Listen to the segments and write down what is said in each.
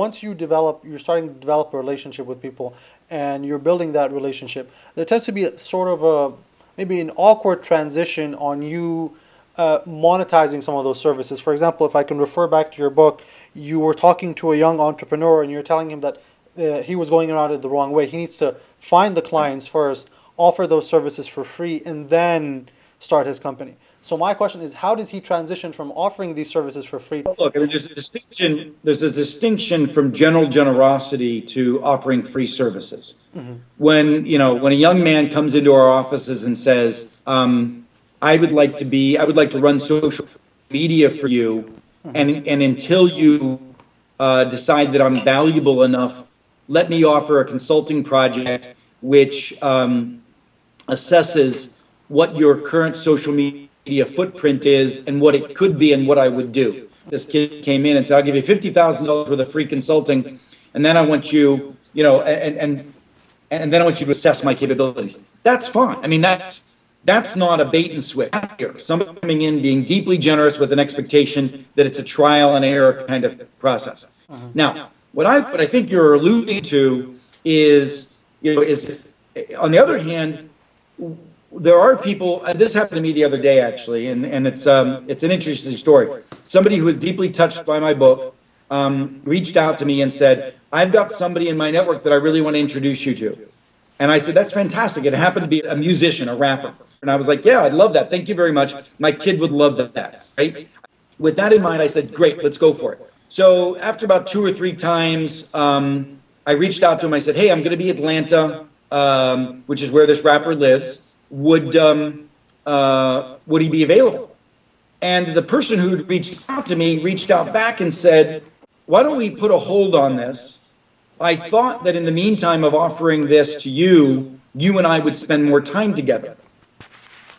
once you develop, you're starting to develop a relationship with people, and you're building that relationship. There tends to be a, sort of a maybe an awkward transition on you uh, monetizing some of those services. For example, if I can refer back to your book, you were talking to a young entrepreneur, and you're telling him that uh, he was going around it the wrong way. He needs to find the clients first, offer those services for free, and then start his company. So my question is, how does he transition from offering these services for free? Look, there's a distinction. There's a distinction from general generosity to offering free services. Mm-hmm. When you know, when a young man comes into our offices and says, um, "I would like to be, I would like to run social media for you," mm-hmm. and and until you uh, decide that I'm valuable enough, let me offer a consulting project which um, assesses what your current social media media footprint is and what it could be and what I would do. This kid came in and said, I'll give you $50,000 worth of free consulting, and then I want you, you know, and, and, and then I want you to assess my capabilities. That's fine. I mean, that's, that's not a bait and switch here. Someone coming in being deeply generous with an expectation that it's a trial and error kind of process. Uh-huh. Now, what I, what I think you're alluding to is, you know, is on the other hand, there are people, and this happened to me the other day actually, and, and it's, um, it's an interesting story. Somebody who was deeply touched by my book um, reached out to me and said, I've got somebody in my network that I really want to introduce you to. And I said, that's fantastic. It happened to be a musician, a rapper. And I was like, yeah, I'd love that. Thank you very much. My kid would love that, right? With that in mind, I said, great, let's go for it. So after about two or three times, um, I reached out to him. I said, hey, I'm going to be Atlanta, um, which is where this rapper lives would um, uh, would he be available? And the person who reached out to me reached out back and said, "Why don't we put a hold on this? I thought that in the meantime of offering this to you, you and I would spend more time together.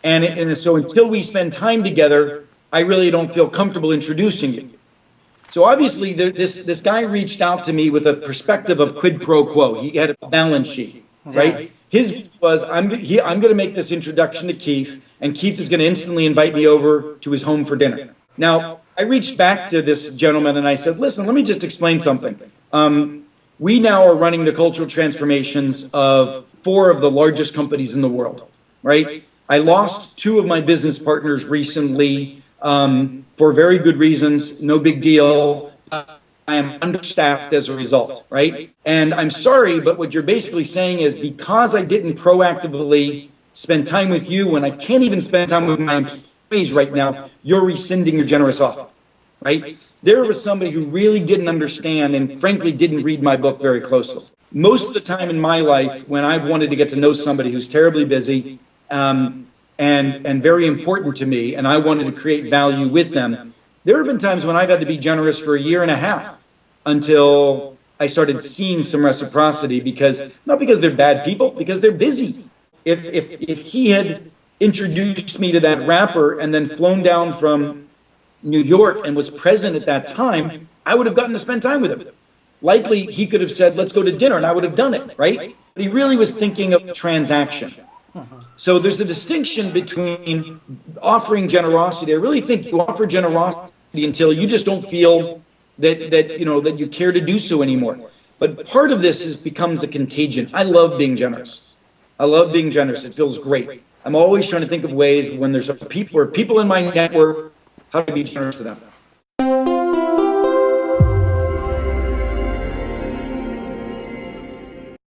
And, and so until we spend time together, I really don't feel comfortable introducing you." So obviously, this this guy reached out to me with a perspective of quid pro quo. He had a balance sheet, right? His was, I'm, he, I'm going to make this introduction to Keith, and Keith is going to instantly invite me over to his home for dinner. Now, I reached back to this gentleman and I said, listen, let me just explain something. Um, we now are running the cultural transformations of four of the largest companies in the world, right? I lost two of my business partners recently um, for very good reasons, no big deal. I am understaffed as a result, right? And I'm sorry, but what you're basically saying is because I didn't proactively spend time with you when I can't even spend time with my employees right now, you're rescinding your generous offer, right? There was somebody who really didn't understand and frankly didn't read my book very closely. Most of the time in my life, when I've wanted to get to know somebody who's terribly busy um, and, and very important to me, and I wanted to create value with them, there have been times when I've had to be generous for a year and a half until I started seeing some reciprocity because, not because they're bad people, because they're busy. If, if, if he had introduced me to that rapper and then flown down from New York and was present at that time, I would have gotten to spend time with him. Likely, he could have said, let's go to dinner, and I would have done it, right? But he really was thinking of transaction. So there's a distinction between offering generosity. I really think you offer generosity until you just don't feel that that you know that you care to do so anymore. But part of this is becomes a contagion. I love being generous. I love being generous. It feels great. I'm always trying to think of ways when there's people or people in my network, how to be generous to them.